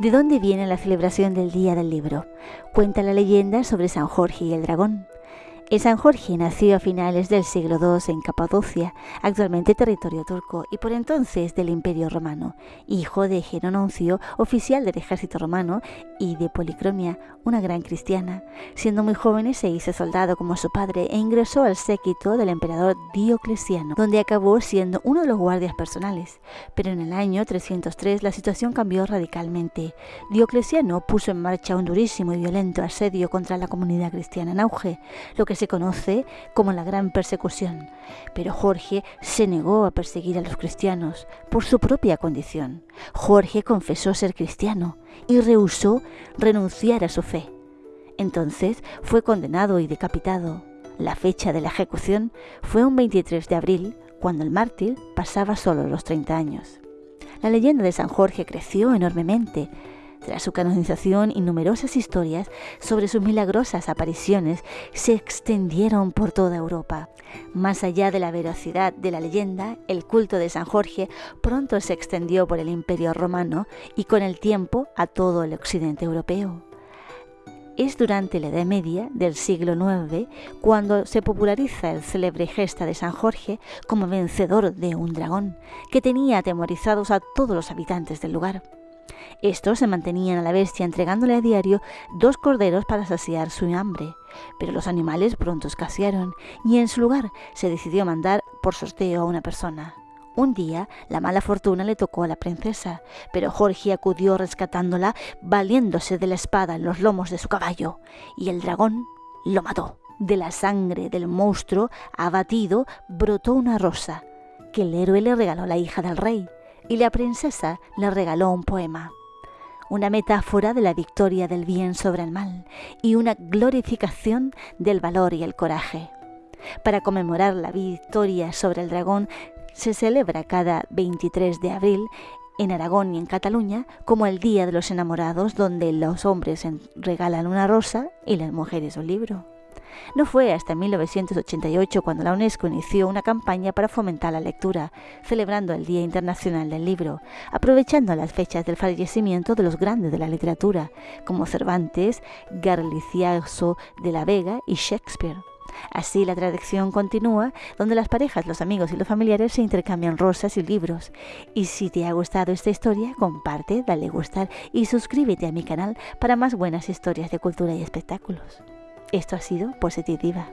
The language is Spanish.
¿De dónde viene la celebración del Día del Libro? Cuenta la leyenda sobre San Jorge y el dragón. El San Jorge nació a finales del siglo II en Capadocia, actualmente territorio turco, y por entonces del Imperio Romano, hijo de Gerononcio, oficial del ejército romano, y de Policromia, una gran cristiana. Siendo muy joven se hizo soldado como su padre e ingresó al séquito del emperador Diocleciano, donde acabó siendo uno de los guardias personales. Pero en el año 303 la situación cambió radicalmente. Diocleciano puso en marcha un durísimo y violento asedio contra la comunidad cristiana en auge, lo que se conoce como la Gran Persecución. Pero Jorge se negó a perseguir a los cristianos por su propia condición. Jorge confesó ser cristiano y rehusó renunciar a su fe. Entonces fue condenado y decapitado. La fecha de la ejecución fue un 23 de abril, cuando el mártir pasaba solo los 30 años. La leyenda de San Jorge creció enormemente, tras su canonización y numerosas historias sobre sus milagrosas apariciones se extendieron por toda Europa. Más allá de la veracidad de la leyenda, el culto de San Jorge pronto se extendió por el Imperio romano y con el tiempo a todo el occidente europeo. Es durante la Edad Media del siglo IX cuando se populariza el célebre gesta de San Jorge como vencedor de un dragón que tenía atemorizados a todos los habitantes del lugar. Estos se mantenían a la bestia entregándole a diario dos corderos para saciar su hambre, pero los animales pronto escasearon y en su lugar se decidió mandar por sorteo a una persona. Un día la mala fortuna le tocó a la princesa, pero Jorge acudió rescatándola valiéndose de la espada en los lomos de su caballo, y el dragón lo mató. De la sangre del monstruo abatido brotó una rosa, que el héroe le regaló a la hija del rey, y la princesa le regaló un poema una metáfora de la victoria del bien sobre el mal y una glorificación del valor y el coraje. Para conmemorar la victoria sobre el dragón se celebra cada 23 de abril en Aragón y en Cataluña como el Día de los Enamorados, donde los hombres regalan una rosa y las mujeres un libro. No fue hasta 1988 cuando la UNESCO inició una campaña para fomentar la lectura, celebrando el Día Internacional del Libro, aprovechando las fechas del fallecimiento de los grandes de la literatura, como Cervantes, Garcilaso de la Vega y Shakespeare. Así la tradición continúa, donde las parejas, los amigos y los familiares se intercambian rosas y libros. Y si te ha gustado esta historia, comparte, dale gustar y suscríbete a mi canal para más buenas historias de cultura y espectáculos. Esto ha sido Positiva.